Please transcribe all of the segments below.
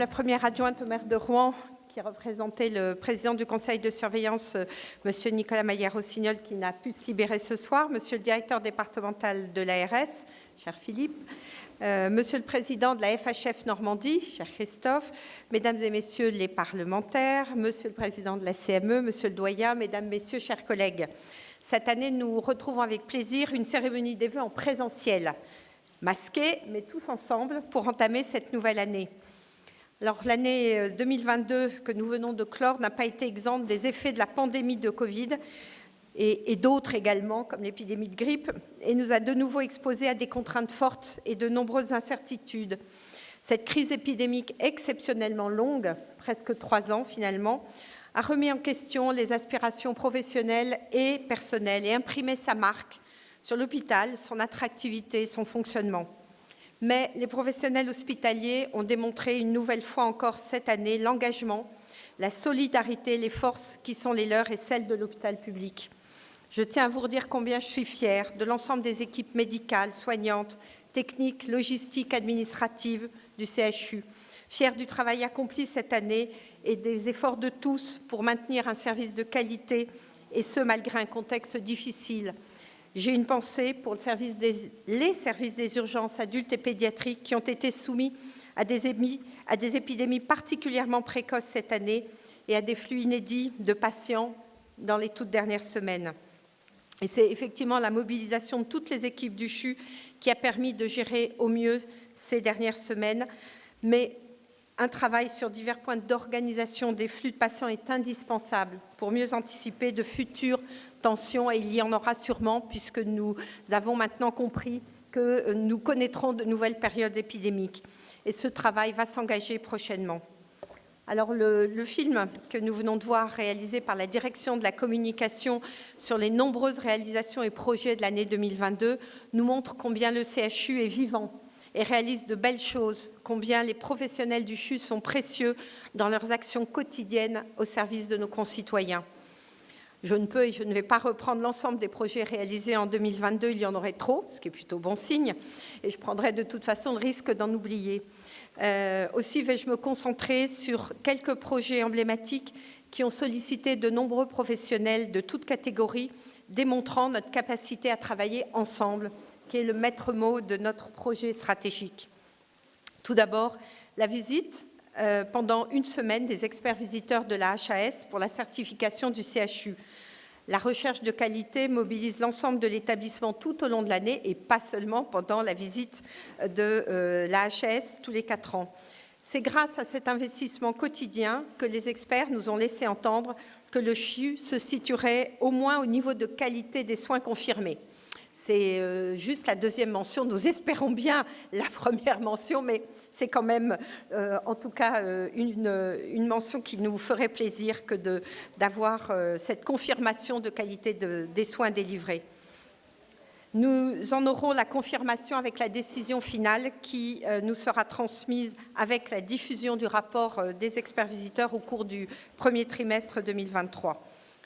la première adjointe au maire de Rouen, qui représentait le président du conseil de surveillance, euh, Monsieur Nicolas Maillard-Rossignol, qui n'a pu se libérer ce soir, Monsieur le directeur départemental de l'ARS, cher Philippe, euh, Monsieur le Président de la FHF Normandie, cher Christophe, Mesdames et Messieurs les parlementaires, Monsieur le Président de la CME, Monsieur le Doyen, Mesdames, Messieurs, chers collègues, cette année, nous retrouvons avec plaisir une cérémonie des vœux en présentiel, masquée, mais tous ensemble, pour entamer cette nouvelle année. Alors, l'année 2022 euh, que nous venons de clore n'a pas été exempte des effets de la pandémie de Covid et, d'autres également, comme l'épidémie de grippe, et nous a de nouveau exposés à des contraintes fortes et de nombreuses incertitudes. Cette crise épidémique exceptionnellement longue, presque trois ans finalement, a remis en question les aspirations professionnelles et personnelles et imprimé sa marque sur l'hôpital, son attractivité, son fonctionnement. Mais les professionnels hospitaliers ont démontré une nouvelle fois encore cette année l'engagement, la solidarité, les forces qui sont les leurs et celles de l'hôpital public. Je tiens à vous redire combien je suis fière de l'ensemble des équipes médicales, soignantes, techniques, logistiques, administratives du CHU, fière du travail accompli cette année et des efforts de tous pour maintenir un service de qualité, et ce, malgré un contexte difficile. J'ai une pensée pour les services des urgences adultes et pédiatriques qui ont été soumis à des, à des épidémies particulièrement précoces cette année et à des flux inédits de patients dans les toutes dernières semaines. Et c'est effectivement la mobilisation de toutes les équipes du CHU qui a permis de gérer au mieux ces dernières semaines. Mais un travail sur divers points d'organisation des flux de patients est indispensable pour mieux anticiper de futures tensions, et il y en aura sûrement, puisque nous avons maintenant compris que nous connaîtrons de nouvelles périodes épidémiques. Et ce travail va s'engager prochainement. Alors le, film que nous venons de voir réalisé par la direction de la communication sur les nombreuses réalisations et projets de l'année 2022 nous montre combien le CHU est vivant et réalise de belles choses, combien les professionnels du CHU sont précieux dans leurs actions quotidiennes au service de nos concitoyens. Je ne peux et je ne vais pas reprendre l'ensemble des projets réalisés en 2022, il y en aurait trop, ce qui est plutôt bon signe, et je prendrai de toute façon le risque d'en oublier. Euh, aussi vais-je me concentrer sur quelques projets emblématiques qui ont sollicité de nombreux professionnels de toutes catégories, démontrant notre capacité à travailler ensemble, qui est le maître mot de notre projet stratégique. Tout d'abord, la visite euh, pendant une semaine des experts visiteurs de la HAS pour la certification du CHU. La recherche de qualité mobilise l'ensemble de l'établissement tout au long de l'année et pas seulement pendant la visite de euh, la HAS tous les quatre ans. C'est grâce à cet investissement quotidien que les experts nous ont laissé entendre que le CHU se situerait au moins au niveau de qualité des soins confirmés. C'est euh, juste la deuxième mention. Nous espérons bien la première mention, mais c'est quand même, euh, en tout cas, euh, une, mention qui nous ferait plaisir que d'avoir cette confirmation de qualité des soins délivrés. Nous en aurons la confirmation avec la décision finale qui nous sera transmise avec la diffusion du rapport des experts visiteurs au cours du premier trimestre 2023.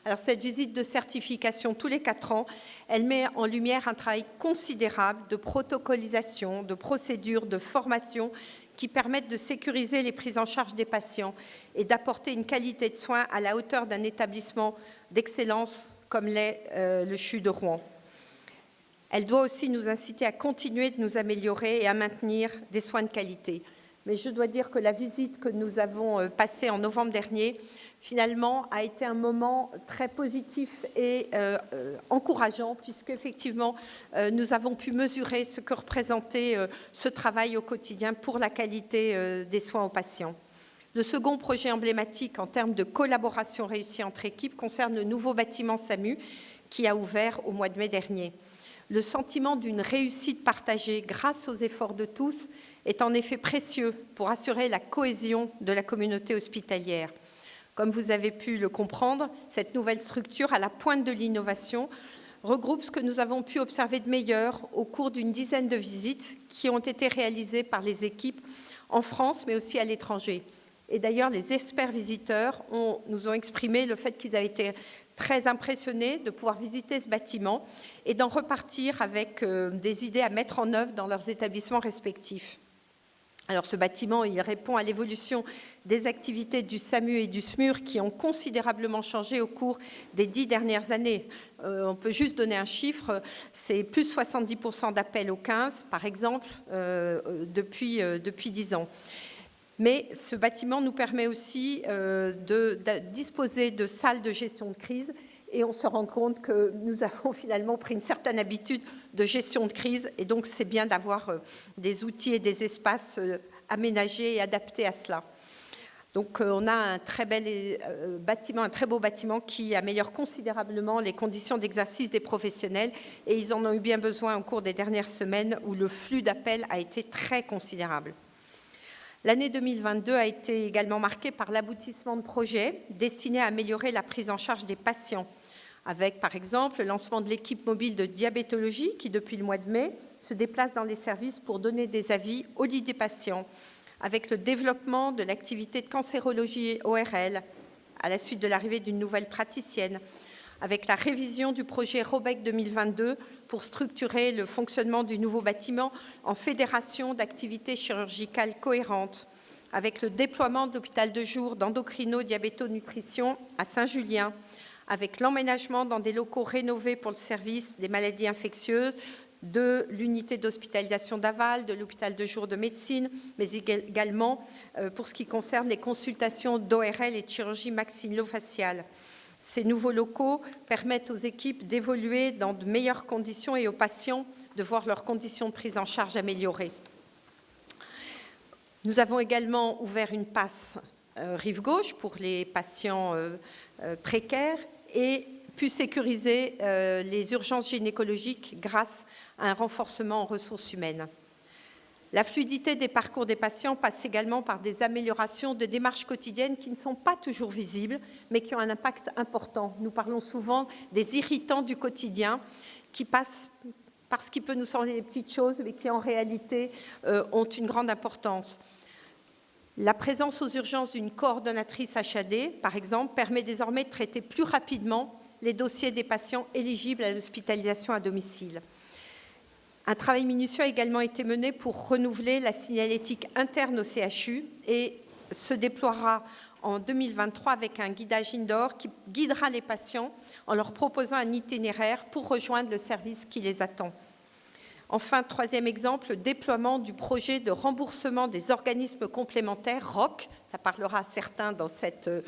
Alors, cette visite de certification tous les quatre ans, elle met en lumière un travail considérable de protocolisation, de procédures, de formation qui permettent de sécuriser les prises en charge des patients et d'apporter une qualité de soins à la hauteur d'un établissement d'excellence comme l'est euh, le CHU de Rouen. Elle doit aussi nous inciter à continuer de nous améliorer et à maintenir des soins de qualité. Mais je dois dire que la visite que nous avons euh, passée en novembre dernier finalement a été un moment très positif et euh, euh, encourageant puisque effectivement euh, nous avons pu mesurer ce que représentait ce travail au quotidien pour la qualité des soins aux patients. Le second projet emblématique en termes de collaboration réussie entre équipes concerne le nouveau bâtiment SAMU qui a ouvert au mois de mai dernier. Le sentiment d'une réussite partagée grâce aux efforts de tous est en effet précieux pour assurer la cohésion de la communauté hospitalière. Comme vous avez pu le comprendre, cette nouvelle structure, à la pointe de l'innovation, regroupe ce que nous avons pu observer de meilleur au cours d'une dizaine de visites qui ont été réalisées par les équipes en France, mais aussi à l'étranger. Et d'ailleurs, les experts visiteurs nous ont exprimé le fait qu'ils avaient été très impressionnés de pouvoir visiter ce bâtiment et d'en repartir avec euh, des idées à mettre en œuvre dans leurs établissements respectifs. Alors ce bâtiment, il répond à l'évolution des activités du SAMU et du SMUR qui ont considérablement changé au cours des dix dernières années. Euh, on peut juste donner un chiffre, c'est plus 70% d'appels au 15, par exemple, euh, depuis, euh, depuis 10 ans. Mais ce bâtiment nous permet aussi de, disposer de salles de gestion de crise et on se rend compte que nous avons finalement pris une certaine habitude de gestion de crise et donc c'est bien d'avoir des outils et des espaces aménagés et adaptés à cela. Donc euh, on a un très bel euh, bâtiment, un très beau bâtiment qui améliore considérablement les conditions d'exercice des professionnels et ils en ont eu bien besoin au cours des dernières semaines où le flux d'appels a été très considérable. L'année 2022 a été également marquée par l'aboutissement de projets destinés à améliorer la prise en charge des patients, avec par exemple le lancement de l'équipe mobile de diabétologie qui, depuis le mois de mai, se déplace dans les services pour donner des avis au lit des patients, avec le développement de l'activité de cancérologie ORL à la suite de l'arrivée d'une nouvelle praticienne, avec la révision du projet ROBEC 2022 pour structurer le fonctionnement du nouveau bâtiment en fédération d'activités chirurgicales cohérentes, avec le déploiement de l'hôpital de jour d'endocrino-diabéto-nutrition à Saint-Julien, avec l'emménagement dans des locaux rénovés pour le service des maladies infectieuses, de l'unité d'hospitalisation d'Aval, de l'hôpital de jour de médecine, mais également euh, pour ce qui concerne les consultations d'ORL et de chirurgie maxillofaciale. Ces nouveaux locaux permettent aux équipes d'évoluer dans de meilleures conditions et aux patients de voir leurs conditions de prise en charge améliorées. Nous avons également ouvert une passe euh, rive gauche pour les patients euh, précaires et pu sécuriser les urgences gynécologiques grâce un renforcement en ressources humaines. La fluidité des parcours des patients passe également par des améliorations de démarches quotidiennes qui ne sont pas toujours visibles, mais qui ont un impact important. Nous parlons souvent des irritants du quotidien qui passent parce qu'il peut nous sembler des petites choses, mais qui en réalité euh, ont une grande importance. La présence aux urgences d'une coordonnatrice HAD, par exemple, permet désormais de traiter plus rapidement les dossiers des patients éligibles à l'hospitalisation à domicile. Un travail minutieux a également été mené pour renouveler la signalétique interne au CHU et se déploiera en 2023 avec un guidage indoor qui guidera les patients en leur proposant un itinéraire pour rejoindre le service qui les attend. Enfin, troisième exemple, le déploiement du projet de remboursement des organismes complémentaires, ROC, ça parlera à certains dans cet euh,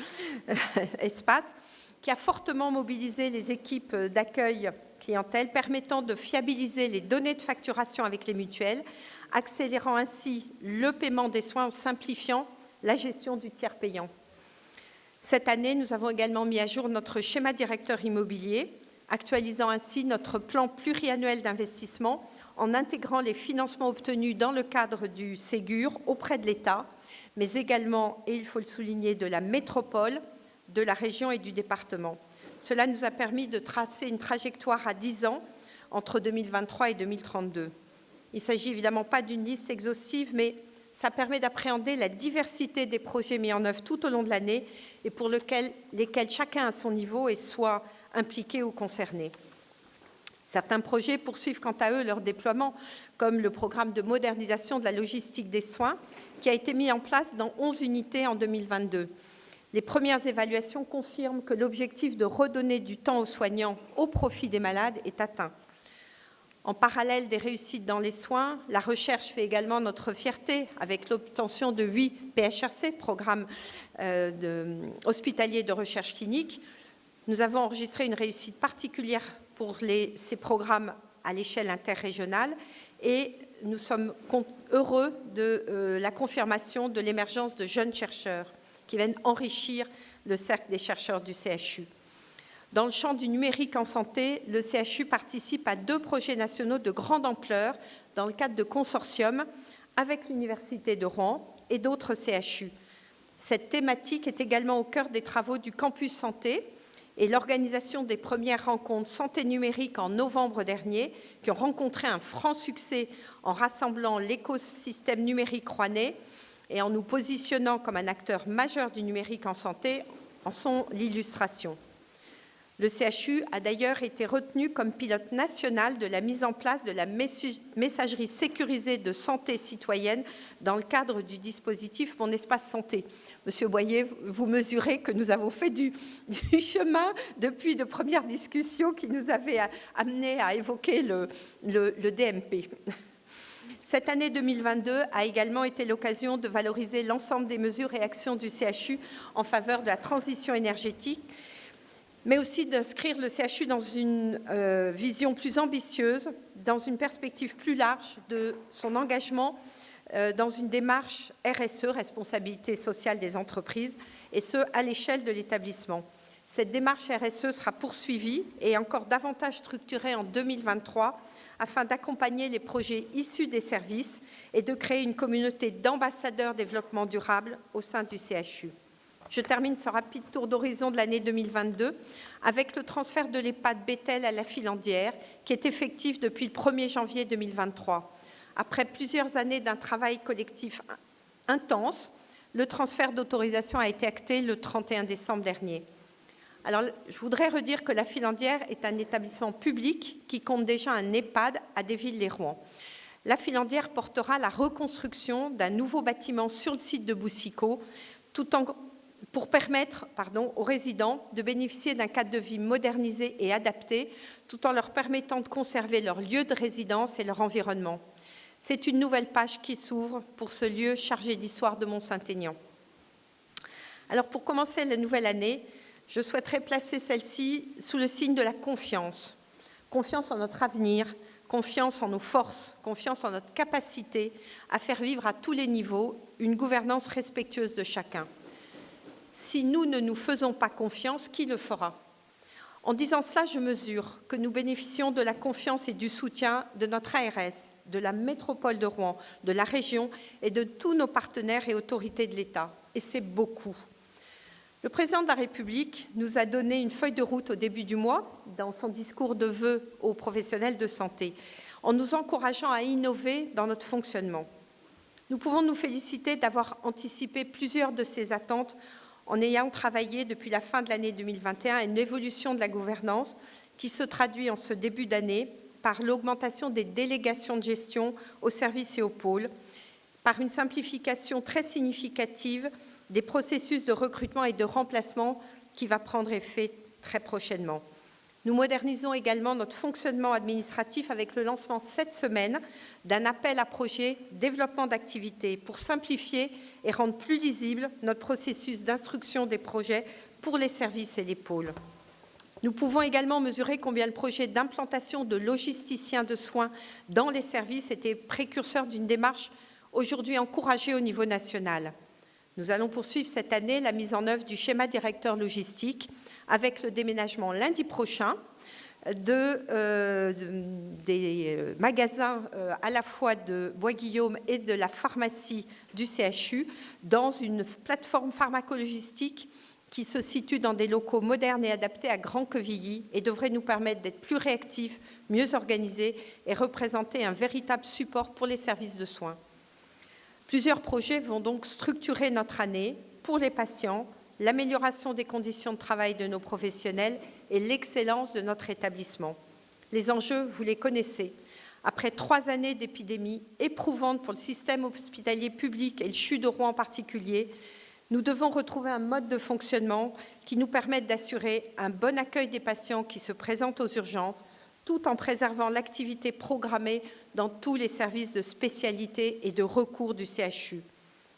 espace, qui a fortement mobilisé les équipes d'accueil clientèle permettant de fiabiliser les données de facturation avec les mutuelles, accélérant ainsi le paiement des soins en simplifiant la gestion du tiers payant. Cette année, nous avons également mis à jour notre schéma directeur immobilier, actualisant ainsi notre plan pluriannuel d'investissement en intégrant les financements obtenus dans le cadre du Ségur auprès de l'État, mais également, et il faut le souligner, de la métropole, de la région et du département. Cela nous a permis de tracer une trajectoire à 10 ans entre 2023 et 2032. Il ne s'agit évidemment pas d'une liste exhaustive, mais ça permet d'appréhender la diversité des projets mis en œuvre tout au long de l'année et pour lesquels chacun à son niveau est soit impliqué ou concerné. Certains projets poursuivent quant à eux leur déploiement, comme le programme de modernisation de la logistique des soins, qui a été mis en place dans 11 unités en 2022. Les premières évaluations confirment que l'objectif de redonner du temps aux soignants au profit des malades est atteint. En parallèle des réussites dans les soins, la recherche fait également notre fierté avec l'obtention de 8 PHRC, programmes euh, hospitaliers de recherche clinique. Nous avons enregistré une réussite particulière pour ces programmes à l'échelle interrégionale et nous sommes heureux de euh, la confirmation de l'émergence de jeunes chercheurs qui viennent enrichir le cercle des chercheurs du CHU. Dans le champ du numérique en santé, le CHU participe à deux projets nationaux de grande ampleur dans le cadre de consortiums avec l'Université de Rouen et d'autres CHU. Cette thématique est également au cœur des travaux du campus santé et l'organisation des premières rencontres santé numérique en novembre dernier, qui ont rencontré un franc succès en rassemblant l'écosystème numérique rouennais et en nous positionnant comme un acteur majeur du numérique en santé en sont l'illustration. Le CHU a d'ailleurs été retenu comme pilote national de la mise en place de la messagerie sécurisée de santé citoyenne dans le cadre du dispositif Mon espace santé. Monsieur Boyer, vous mesurez que nous avons fait du, chemin depuis de premières discussions qui nous avaient amenés à évoquer le, le DMP. Cette année 2022 a également été l'occasion de valoriser l'ensemble des mesures et actions du CHU en faveur de la transition énergétique mais aussi d'inscrire le CHU dans une euh, vision plus ambitieuse, dans une perspective plus large de son engagement euh, dans une démarche RSE, responsabilité sociale des entreprises, et ce, à l'échelle de l'établissement. Cette démarche RSE sera poursuivie et encore davantage structurée en 2023 afin d'accompagner les projets issus des services et de créer une communauté d'ambassadeurs développement durable au sein du CHU. Je termine ce rapide tour d'horizon de l'année 2022 avec le transfert de l'EHPAD Bethel à la Filandière, qui est effectif depuis le 1er janvier 2023. Après plusieurs années d'un travail collectif intense, le transfert d'autorisation a été acté le 31 décembre dernier. Alors, je voudrais redire que la Filandière est un établissement public qui compte déjà un EHPAD à Desvilles-les-Rouen. La Filandière portera la reconstruction d'un nouveau bâtiment sur le site de Boussicot, tout en pour permettre aux résidents de bénéficier d'un cadre de vie modernisé et adapté, tout en leur permettant de conserver leur lieu de résidence et leur environnement. C'est une nouvelle page qui s'ouvre pour ce lieu chargé d'histoire de Mont-Saint-Aignan. Alors, pour commencer la nouvelle année, je souhaiterais placer celle-ci sous le signe de la confiance. Confiance en notre avenir, confiance en nos forces, confiance en notre capacité à faire vivre à tous les niveaux une gouvernance respectueuse de chacun. Si nous ne nous faisons pas confiance, qui le fera? En disant cela, je mesure que nous bénéficions de la confiance et du soutien de notre ARS, de la métropole de Rouen, de la région et de tous nos partenaires et autorités de l'État. Et c'est beaucoup. Le président de la République nous a donné une feuille de route au début du mois dans son discours de vœux aux professionnels de santé, en nous encourageant à innover dans notre fonctionnement. Nous pouvons nous féliciter d'avoir anticipé plusieurs de ces attentes en ayant travaillé depuis la fin de l'année 2021 à une évolution de la gouvernance qui se traduit en ce début d'année par l'augmentation des délégations de gestion aux services et aux pôles, par une simplification très significative des processus de recrutement et de remplacement qui va prendre effet très prochainement. Nous modernisons également notre fonctionnement administratif avec le lancement cette semaine d'un appel à projet développement d'activités pour simplifier et rendre plus lisible notre processus d'instruction des projets pour les services et les pôles. Nous pouvons également mesurer combien le projet d'implantation de logisticiens de soins dans les services était précurseur d'une démarche aujourd'hui encouragée au niveau national. Nous allons poursuivre cette année la mise en œuvre du schéma directeur logistique avec le déménagement lundi prochain euh, des euh, magasins euh, à la fois de Bois-Guillaume et de la pharmacie du CHU dans une plateforme pharmacologistique qui se situe dans des locaux modernes et adaptés à Grand Quevilly et devrait nous permettre d'être plus réactifs, mieux organisés et représenter un véritable support pour les services de soins. Plusieurs projets vont donc structurer notre année pour les patients, l'amélioration des conditions de travail de nos professionnels et l'excellence de notre établissement. Les enjeux, vous les connaissez. Après trois années d'épidémie éprouvante pour le système hospitalier public et le CHU de Rouen en particulier, nous devons retrouver un mode de fonctionnement qui nous permette d'assurer un bon accueil des patients qui se présentent aux urgences, tout en préservant l'activité programmée dans tous les services de spécialité et de recours du CHU.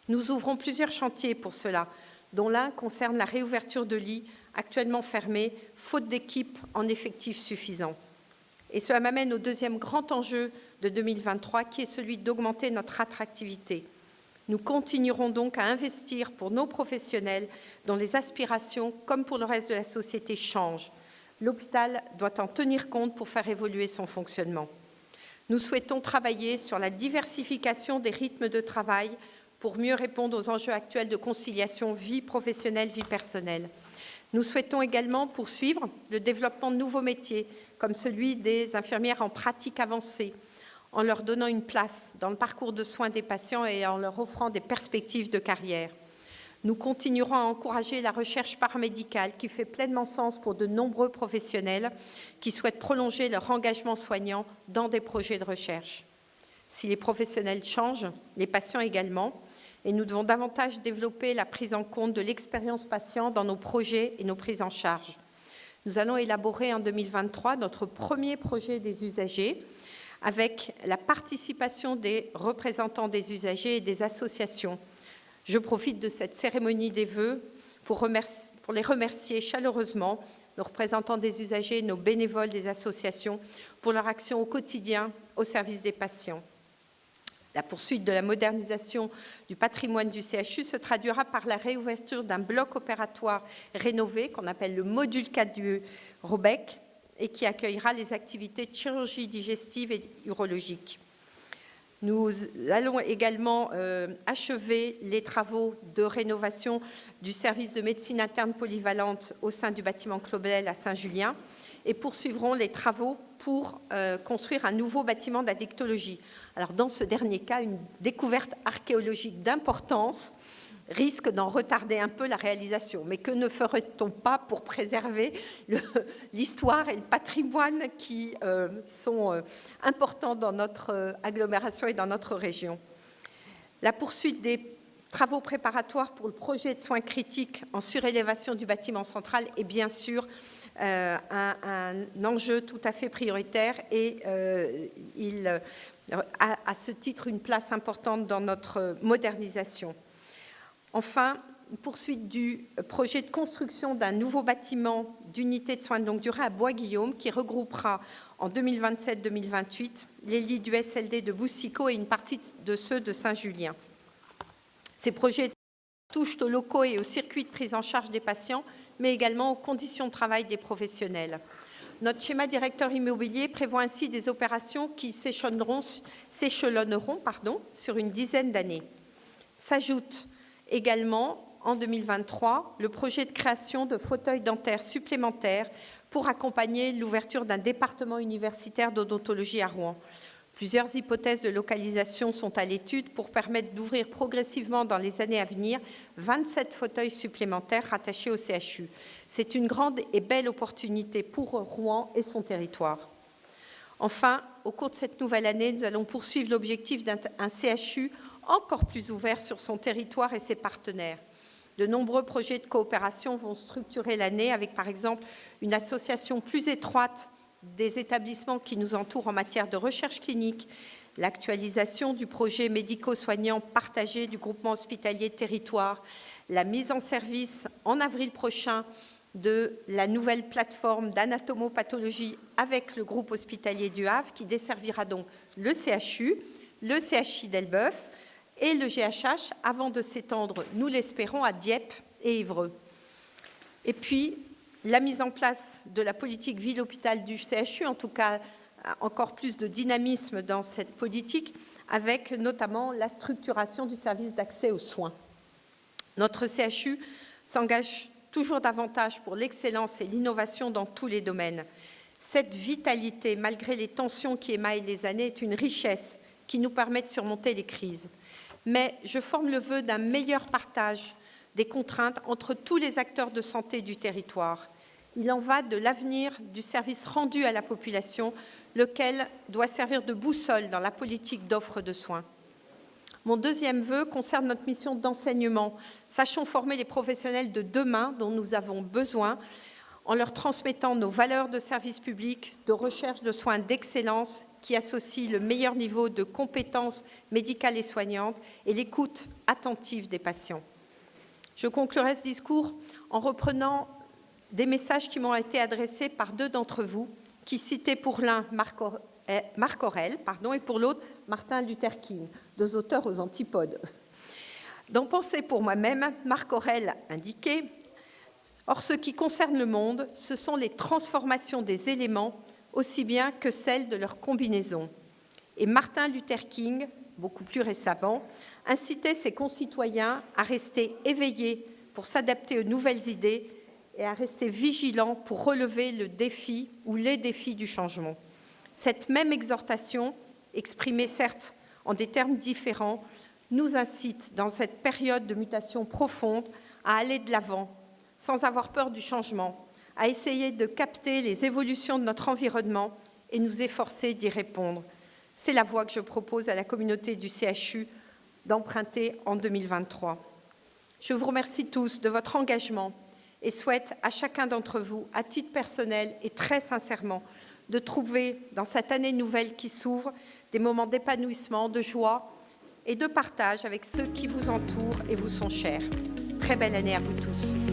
Nous ouvrons plusieurs chantiers pour cela, dont l'un concerne la réouverture de lits actuellement fermés, faute d'équipes en effectifs suffisants. Et cela m'amène au deuxième grand enjeu de 2023, qui est celui d'augmenter notre attractivité. Nous continuerons donc à investir pour nos professionnels dont les aspirations, comme pour le reste de la société, changent. L'hôpital doit en tenir compte pour faire évoluer son fonctionnement. Nous souhaitons travailler sur la diversification des rythmes de travail pour mieux répondre aux enjeux actuels de conciliation vie professionnelle-vie personnelle. Nous souhaitons également poursuivre le développement de nouveaux métiers, comme celui des infirmières en pratique avancée, en leur donnant une place dans le parcours de soins des patients et en leur offrant des perspectives de carrière. Nous continuerons à encourager la recherche paramédicale qui fait pleinement sens pour de nombreux professionnels qui souhaitent prolonger leur engagement soignant dans des projets de recherche. Si les professionnels changent, les patients également, et nous devons davantage développer la prise en compte de l'expérience patient dans nos projets et nos prises en charge. Nous allons élaborer en 2023 notre premier projet des usagers avec la participation des représentants des usagers et des associations. Je profite de cette cérémonie des vœux pour, pour les remercier chaleureusement, nos représentants des usagers, nos bénévoles des associations, pour leur action au quotidien au service des patients. La poursuite de la modernisation du patrimoine du CHU se traduira par la réouverture d'un bloc opératoire rénové qu'on appelle le module 4 du ROBEC et qui accueillera les activités de chirurgie digestive et urologique. Nous allons également euh, achever les travaux de rénovation du service de médecine interne polyvalente au sein du bâtiment Clobel à Saint-Julien et poursuivrons les travaux pour euh, construire un nouveau bâtiment d'addictologie. Alors dans ce dernier cas, une découverte archéologique d'importance risque d'en retarder un peu la réalisation. Mais que ne ferait-on pas pour préserver l'histoire et le patrimoine qui euh, sont euh, importants dans notre euh, agglomération et dans notre région? La poursuite des travaux préparatoires pour le projet de soins critiques en surélévation du bâtiment central est bien sûr un, un, enjeu tout à fait prioritaire et il à, ce titre une place importante dans notre modernisation. Enfin, poursuite du projet de construction d'un nouveau bâtiment d'unité de soins de longue durée à Bois-Guillaume qui regroupera en 2027-2028 les lits du SLD de Boussico et une partie de ceux de Saint-Julien. Ces projets touchent aux locaux et aux circuits de prise en charge des patients, mais également aux conditions de travail des professionnels. Notre schéma directeur immobilier prévoit ainsi des opérations qui s'échelonneront sur une dizaine d'années. S'ajoute également, en 2023, le projet de création de fauteuils dentaires supplémentaires pour accompagner l'ouverture d'un département universitaire d'odontologie à Rouen. Plusieurs hypothèses de localisation sont à l'étude pour permettre d'ouvrir progressivement dans les années à venir 27 fauteuils supplémentaires rattachés au CHU. C'est une grande et belle opportunité pour Rouen et son territoire. Enfin, au cours de cette nouvelle année, nous allons poursuivre l'objectif d'un CHU encore plus ouvert sur son territoire et ses partenaires. De nombreux projets de coopération vont structurer l'année avec, par exemple, une association plus étroite des établissements qui nous entourent en matière de recherche clinique, l'actualisation du projet médico-soignant partagé du groupement hospitalier territoire, la mise en service en avril prochain de la nouvelle plateforme d'anatomopathologie avec le groupe hospitalier du Havre qui desservira donc le CHU, le CHI d'Elbeuf et le GHH avant de s'étendre, nous l'espérons, à Dieppe et Évreux. Et puis, la mise en place de la politique ville-hôpital du CHU, en tout cas encore plus de dynamisme dans cette politique, avec notamment la structuration du service d'accès aux soins. Notre CHU s'engage toujours davantage pour l'excellence et l'innovation dans tous les domaines. Cette vitalité, malgré les tensions qui émaillent les années, est une richesse qui nous permet de surmonter les crises. Mais je forme le vœu d'un meilleur partage des contraintes entre tous les acteurs de santé du territoire. Il en va de l'avenir du service rendu à la population, lequel doit servir de boussole dans la politique d'offre de soins. Mon deuxième vœu concerne notre mission d'enseignement. Sachons former les professionnels de demain dont nous avons besoin en leur transmettant nos valeurs de service public, de recherche de soins d'excellence qui associent le meilleur niveau de compétences médicales et soignantes et l'écoute attentive des patients. Je conclurai ce discours en reprenant des messages qui m'ont été adressés par deux d'entre vous, qui citaient pour l'un Marc Aurèle pardon, et pour l'autre Martin Luther King, deux auteurs aux antipodes. Dans Penser pour moi-même, Marc Aurèle indiquait Or, ce qui concerne le monde, ce sont les transformations des éléments aussi bien que celles de leur combinaison. Et Martin Luther King, beaucoup plus récemment, incitait ses concitoyens à rester éveillés pour s'adapter aux nouvelles idées et à rester vigilants pour relever le défi ou les défis du changement. Cette même exhortation, exprimée certes en des termes différents, nous incite, dans cette période de mutation profonde, à aller de l'avant, sans avoir peur du changement, à essayer de capter les évolutions de notre environnement et nous efforcer d'y répondre. C'est la voie que je propose à la communauté du CHU d'emprunter en 2023. Je vous remercie tous de votre engagement et souhaite à chacun d'entre vous, à titre personnel et très sincèrement, de trouver dans cette année nouvelle qui s'ouvre des moments d'épanouissement, de joie et de partage avec ceux qui vous entourent et vous sont chers. Très belle année à vous tous.